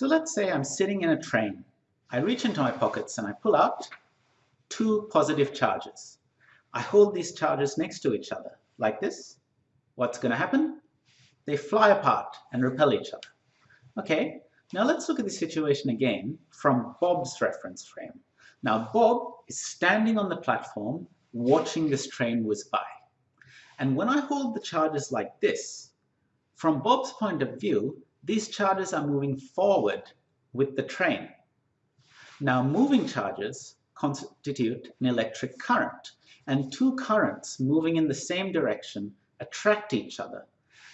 So let's say I'm sitting in a train. I reach into my pockets and I pull out two positive charges. I hold these charges next to each other, like this. What's going to happen? They fly apart and repel each other. Okay, now let's look at the situation again from Bob's reference frame. Now Bob is standing on the platform watching this train whiz by. And when I hold the charges like this, from Bob's point of view, these charges are moving forward with the train. Now moving charges constitute an electric current and two currents moving in the same direction attract each other.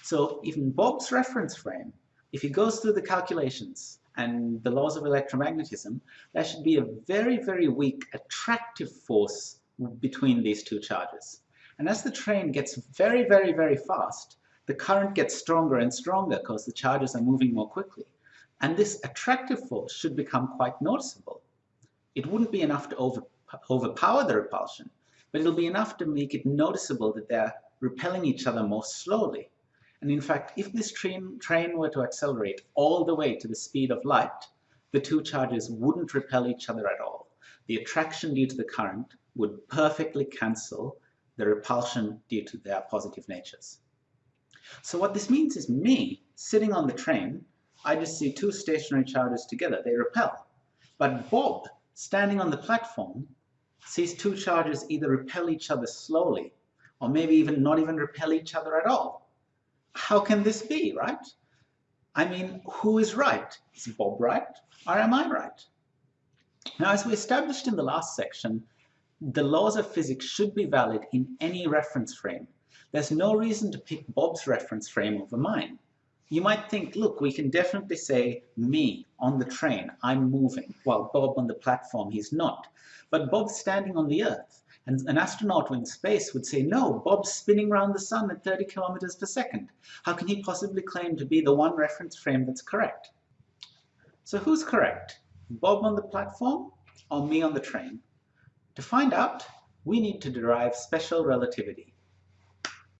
So in Bob's reference frame, if he goes through the calculations and the laws of electromagnetism, there should be a very, very weak attractive force between these two charges. And as the train gets very, very, very fast, the current gets stronger and stronger because the charges are moving more quickly. And this attractive force should become quite noticeable. It wouldn't be enough to over, overpower the repulsion, but it'll be enough to make it noticeable that they're repelling each other more slowly. And in fact, if this train, train were to accelerate all the way to the speed of light, the two charges wouldn't repel each other at all. The attraction due to the current would perfectly cancel the repulsion due to their positive natures. So what this means is me, sitting on the train, I just see two stationary charges together, they repel. But Bob, standing on the platform, sees two charges either repel each other slowly, or maybe even not even repel each other at all. How can this be, right? I mean, who is right? Is Bob right, or am I right? Now, as we established in the last section, the laws of physics should be valid in any reference frame. There's no reason to pick Bob's reference frame over mine. You might think, look, we can definitely say me on the train, I'm moving, while Bob on the platform, he's not. But Bob's standing on the earth. And an astronaut in space would say, no, Bob's spinning around the sun at 30 kilometers per second. How can he possibly claim to be the one reference frame that's correct? So who's correct? Bob on the platform or me on the train? To find out, we need to derive special relativity.